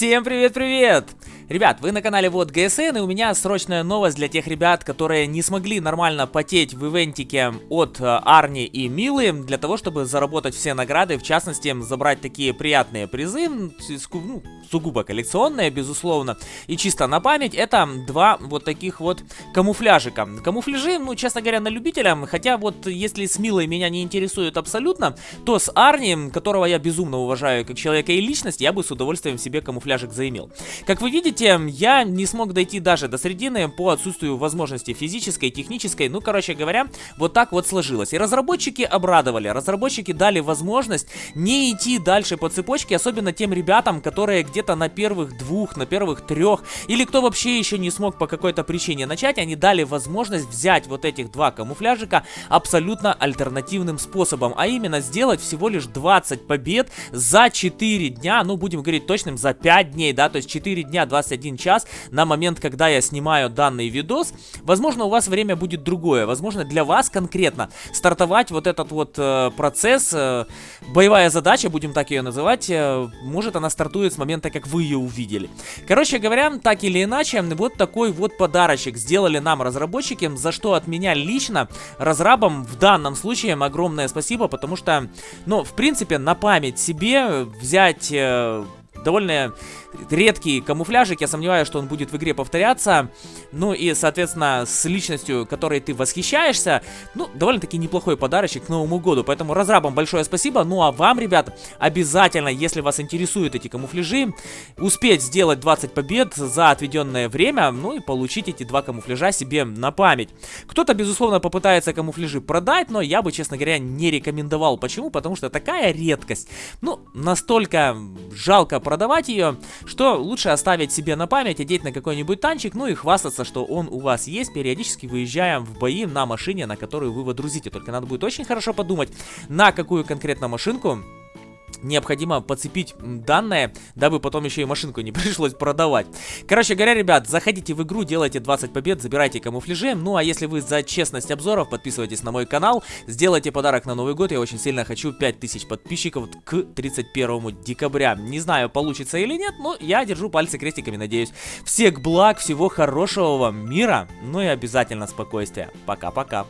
Всем привет-привет! Ребят, вы на канале Вот ГСН, и у меня срочная новость для тех ребят, которые не смогли нормально потеть в ивентике от э, Арни и Милы, для того, чтобы заработать все награды, в частности, забрать такие приятные призы, ну, сугубо коллекционные, безусловно, и чисто на память, это два вот таких вот камуфляжика. Камуфляжи, ну, честно говоря, на любителя, хотя вот если с Милой меня не интересует абсолютно, то с Арни, которого я безумно уважаю как человека и личность, я бы с удовольствием себе камуфляжик заимел. Как вы видите, я не смог дойти даже до середины по отсутствию возможности физической, технической. Ну, короче говоря, вот так вот сложилось. И разработчики обрадовали. Разработчики дали возможность не идти дальше по цепочке, особенно тем ребятам, которые где-то на первых двух, на первых трех, или кто вообще еще не смог по какой-то причине начать, они дали возможность взять вот этих два камуфляжика абсолютно альтернативным способом, а именно сделать всего лишь 20 побед за 4 дня, ну, будем говорить точным, за 5 дней, да, то есть 4 дня, 20 21 час на момент, когда я снимаю данный видос. Возможно, у вас время будет другое. Возможно, для вас конкретно стартовать вот этот вот э, процесс, э, боевая задача, будем так ее называть, э, может она стартует с момента, как вы ее увидели. Короче говоря, так или иначе, вот такой вот подарочек сделали нам разработчики, за что от меня лично разрабам в данном случае огромное спасибо, потому что, ну, в принципе, на память себе взять... Э, довольно редкий камуфляжик. Я сомневаюсь, что он будет в игре повторяться. Ну и, соответственно, с личностью, которой ты восхищаешься, ну, довольно-таки неплохой подарочек к Новому году. Поэтому разрабам большое спасибо. Ну а вам, ребят, обязательно, если вас интересуют эти камуфляжи, успеть сделать 20 побед за отведенное время, ну и получить эти два камуфляжа себе на память. Кто-то, безусловно, попытается камуфляжи продать, но я бы, честно говоря, не рекомендовал. Почему? Потому что такая редкость. Ну, настолько жалко продавать ее, что лучше оставить себе на память, одеть на какой-нибудь танчик, ну и хвастаться, что он у вас есть, периодически выезжая в бои на машине, на которую вы водрузите. Только надо будет очень хорошо подумать, на какую конкретно машинку необходимо подцепить данные, дабы потом еще и машинку не пришлось продавать. Короче говоря, ребят, заходите в игру, делайте 20 побед, забирайте камуфляжи. Ну, а если вы за честность обзоров, подписывайтесь на мой канал, сделайте подарок на Новый год. Я очень сильно хочу 5000 подписчиков к 31 декабря. Не знаю, получится или нет, но я держу пальцы крестиками, надеюсь. Всех благ, всего хорошего вам мира, ну и обязательно спокойствия. Пока-пока.